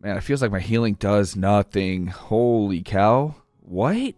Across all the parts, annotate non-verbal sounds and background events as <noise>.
Man, it feels like my healing does nothing. Holy cow. What?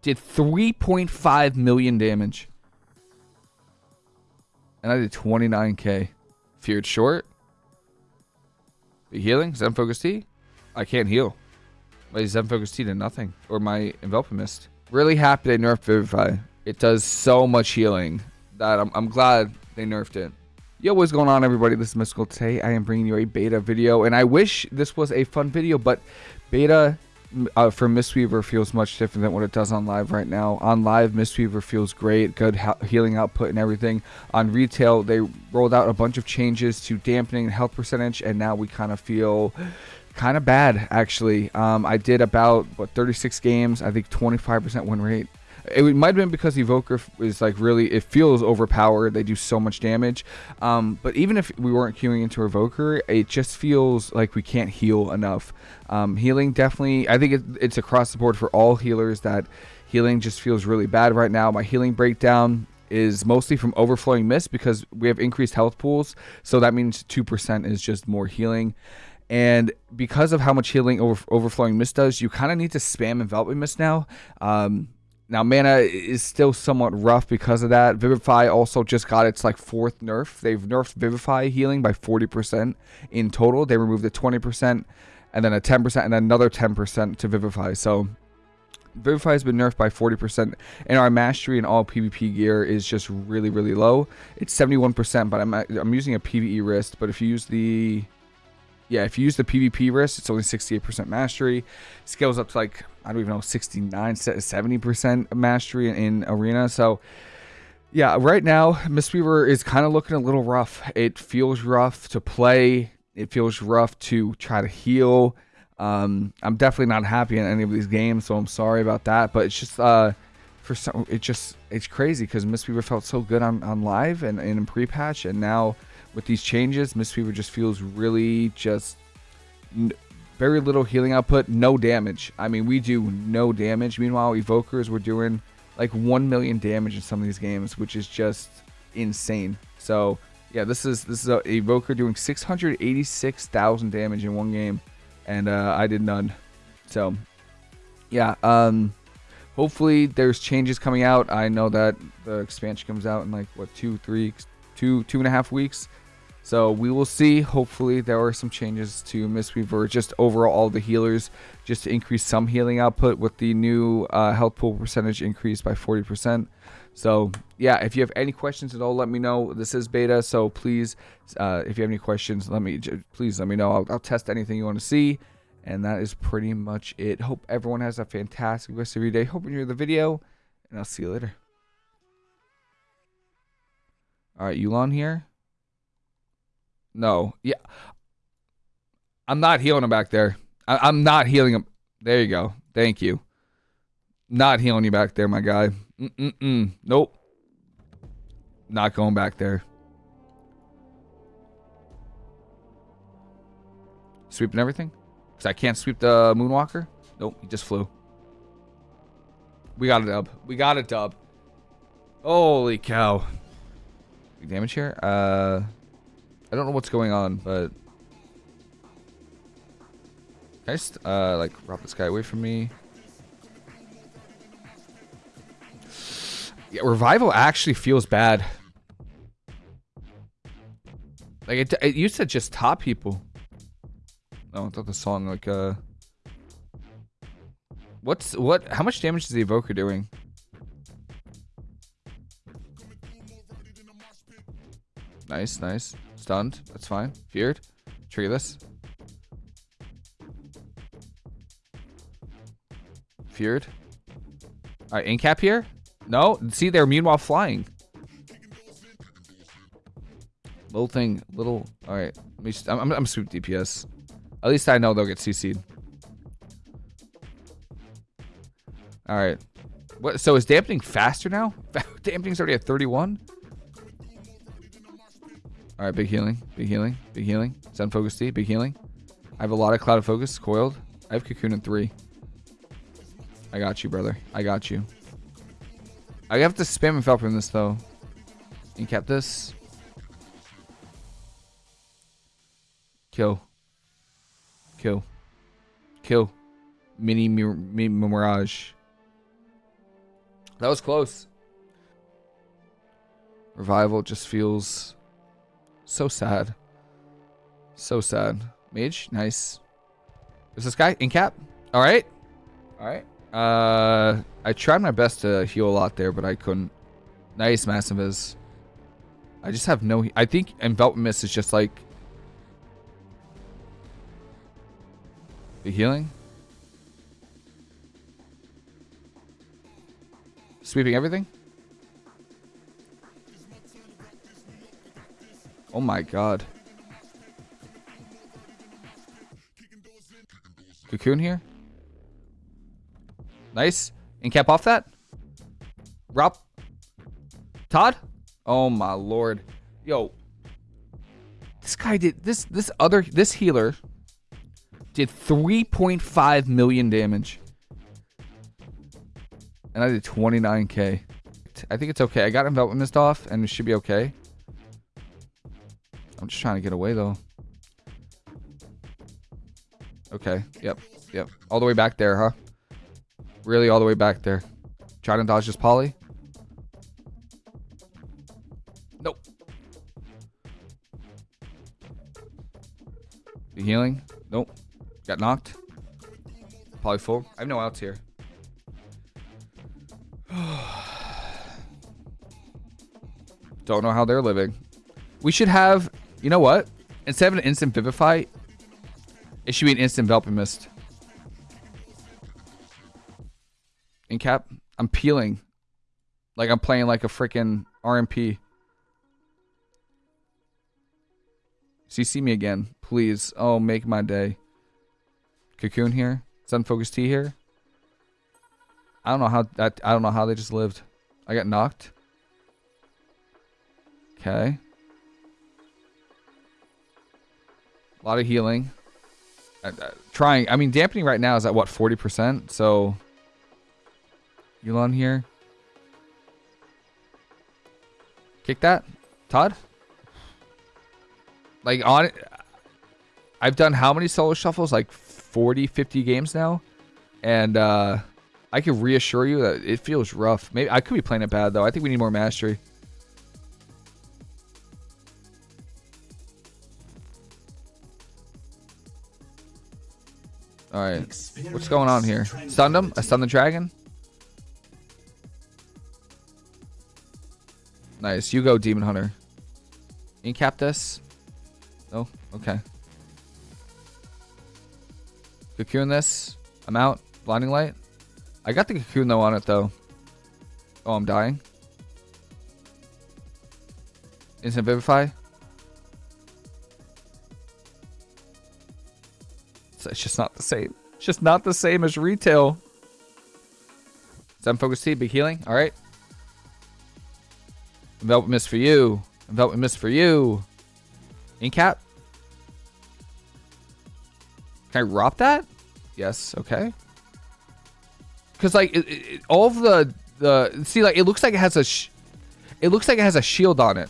Did 3.5 million damage. And I did 29k. Feared short. Be healing? Zen Focus Tea? I can't heal. My Zen Focus Tea did nothing. Or my Envelop Mist. Really happy they nerfed Vivify. It does so much healing that I'm, I'm glad they nerfed it. Yo, what's going on everybody? This is Mystical. Today I am bringing you a beta video and I wish this was a fun video, but beta uh, for Mistweaver feels much different than what it does on live right now. On live, Mistweaver feels great, good healing output and everything. On retail, they rolled out a bunch of changes to dampening and health percentage and now we kind of feel kind of bad actually. Um, I did about what 36 games, I think 25% win rate. It might have been because Evoker is like really, it feels overpowered. They do so much damage. Um, but even if we weren't queuing into Evoker, it just feels like we can't heal enough. Um, healing definitely, I think it, it's across the board for all healers that healing just feels really bad right now. My healing breakdown is mostly from overflowing mist because we have increased health pools. So that means 2% is just more healing. And because of how much healing over, overflowing mist does, you kind of need to spam enveloping mist now. Um, now, mana is still somewhat rough because of that. Vivify also just got its like fourth nerf. They've nerfed Vivify healing by 40% in total. They removed the 20% and then a 10% and another 10% to Vivify. So Vivify has been nerfed by 40%, and our mastery in all PvP gear is just really, really low. It's 71%, but I'm, I'm using a PvE wrist. But if you use the yeah, if you use the PvP wrist, it's only 68% mastery. Scales up to like, I don't even know, 69, 70% mastery in, in Arena. So, yeah, right now, Mistweaver is kind of looking a little rough. It feels rough to play. It feels rough to try to heal. Um, I'm definitely not happy in any of these games, so I'm sorry about that. But it's just, uh, for some, it just, it's crazy because Mistweaver felt so good on, on live and, and in pre-patch, and now with these changes, Mistweaver just feels really just very little healing output, no damage. I mean, we do no damage. Meanwhile, Evokers were doing like 1 million damage in some of these games, which is just insane. So, yeah, this is this is a Evoker doing 686,000 damage in one game, and uh, I did none. So, yeah, um, hopefully there's changes coming out. I know that the expansion comes out in like, what, two, three, two, two and a half weeks. So we will see. Hopefully there are some changes to Mistweaver, just overall all the healers, just to increase some healing output with the new uh, health pool percentage increased by 40%. So yeah, if you have any questions at all, let me know. This is beta, so please, uh, if you have any questions, let me please let me know. I'll, I'll test anything you want to see. And that is pretty much it. Hope everyone has a fantastic rest of your day. Hope you enjoy the video, and I'll see you later. All right, Yu'lon here. No. Yeah. I'm not healing him back there. I, am not healing him. There you go. Thank you. Not healing you back there, my guy. Mm-mm-mm. Nope. Not going back there. Sweeping everything? Because I can't sweep the Moonwalker? Nope, he just flew. We got a dub. We got a dub. Holy cow. Damage here. Uh... I don't know what's going on, but... Can I just, uh, like, rob this guy away from me? Yeah, Revival actually feels bad. Like, it, it used to just top people. Oh, I thought the song, like, uh... What's, what, how much damage is the Evoker doing? Nice, nice. Stunned. That's fine. Feared. Trigger this. Feared. Alright, incap here? No? See, they're immune while flying. Little thing. Little... Alright. I'm, I'm, I'm sweep DPS. At least I know they'll get CC'd. Alright. What? So is dampening faster now? <laughs> Dampening's already at 31? All right, big healing, big healing, big healing. Zen Focus Tea, big healing. I have a lot of Cloud of Focus, coiled. I have Cocoon in three. I got you, brother. I got you. I have to spam and Felp in this, though. Incap this. Kill. Kill. kill. Mini Mini Mirage. That was close. Revival just feels so sad. So sad. Mage, nice. Is this guy in cap? All right. All right. Uh, I tried my best to heal a lot there, but I couldn't. Nice, massive is. I just have no. I think envelop mist is just like the healing. Sweeping everything. Oh my god. Cocoon here. Nice. And cap off that. Rob. Todd. Oh my lord. Yo. This guy did this this other this healer did 3.5 million damage. And I did 29k. I think it's okay. I got enveloping mist off and it should be okay. I'm just trying to get away though. Okay. Yep. Yep. All the way back there, huh? Really all the way back there. Trying to dodge this poly. Nope. The healing? Nope. Got knocked. Poly full. I have no outs here. <sighs> Don't know how they're living. We should have, you know what? Instead of an instant vivify, it should be an instant enveloping mist. In cap, I'm peeling. Like I'm playing like a freaking RMP. CC me again, please. Oh, make my day. Cocoon here. Zen Focus Tea here. I don't know how that. I don't know how they just lived. I got knocked. Okay. A lot of healing. Uh, uh, trying. I mean, dampening right now is at what 40%. So, Yu'lon here. Kick that, Todd. Like on, I've done how many solo shuffles? Like 40, 50 games now, and uh, I can reassure you that it feels rough. Maybe I could be playing it bad though. I think we need more mastery. All right, what's going on here? Stunned him. I stunned the dragon. Nice. You go, Demon Hunter. Incap this. No? Okay. Cocoon this. I'm out. Blinding light. I got the cocoon though on it though. Oh, I'm dying. Instant vivify. It's just not the same. It's just not the same as retail. Seven focus T, big healing. All right. Envelop mist for you. Envelop mist for you. Incap. Can I rob that? Yes. Okay. Because like it, it, all of the the see like it looks like it has a it looks like it has a shield on it,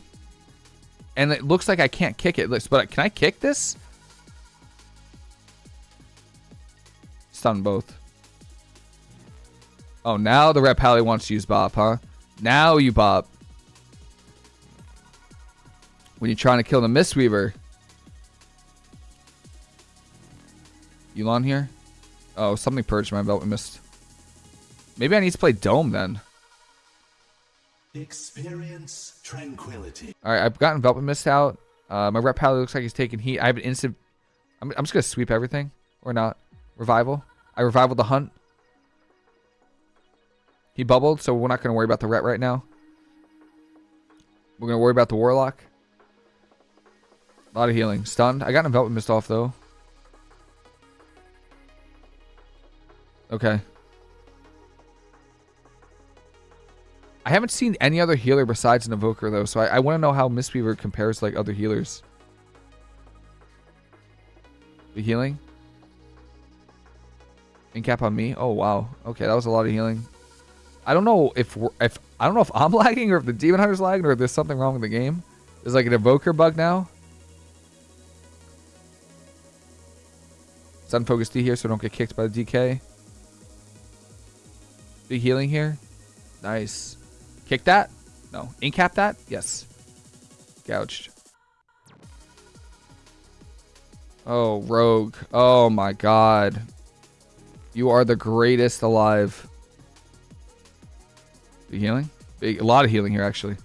and it looks like I can't kick it. But can I kick this? Stun both. Oh, now the Ret Pally wants to use Bop, huh? Now you Bop. When you're trying to kill the Mistweaver. Yu'lon here? Oh, something purged my belt. We missed. Maybe I need to play Dome then. Experience tranquility. All right, I've gotten Velvet Mist out. Uh, my Ret Pally looks like he's taking heat. I have an instant. I'm, I'm just gonna sweep everything or not. Revival. I revival the hunt. He bubbled, so we're not gonna worry about the Ret right now. We're gonna worry about the Warlock. A lot of healing. Stunned. I got an Enveloping Mist off, though. Okay. I haven't seen any other healer besides an Evoker, though, so I, I want to know how Mistweaver compares to, like, other healers. The healing? Incap on me? Oh, wow. Okay, that was a lot of healing. I don't know if if I don't know if I'm <laughs> lagging or if the Demon Hunter's lagging or if there's something wrong with the game. There's like an Evoker bug now. Zen Focus Tea here so don't get kicked by the DK. Big healing here. Nice. Kick that? No. Incap that? Yes. Gouged. Oh, Rogue. Oh my god. You are the greatest alive. Big healing? Big, a lot of healing here, actually.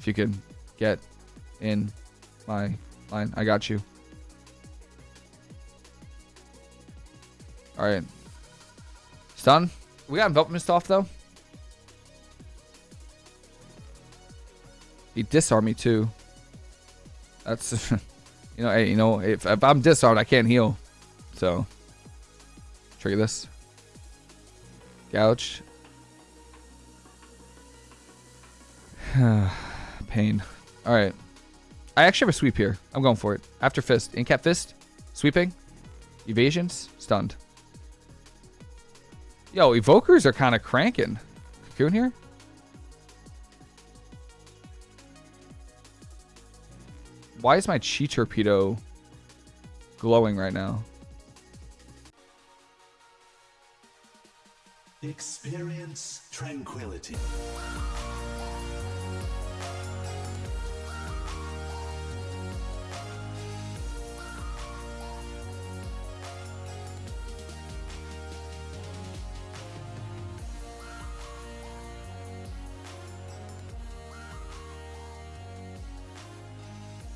If you can get in my line. I got you. Alright. Stun. We got Envelop Mist off, though. He disarmed me, too. That's... <laughs> You know, hey, you know, if, if I'm disarmed, I can't heal. So, trigger this. Gouge. <sighs> Pain. All right. I actually have a sweep here. I'm going for it. After fist. Incap fist. Sweeping. Evasions. Stunned. Yo, evokers are kind of cranking. Cocoon here. Why is my chi torpedo glowing right now? Experience tranquility.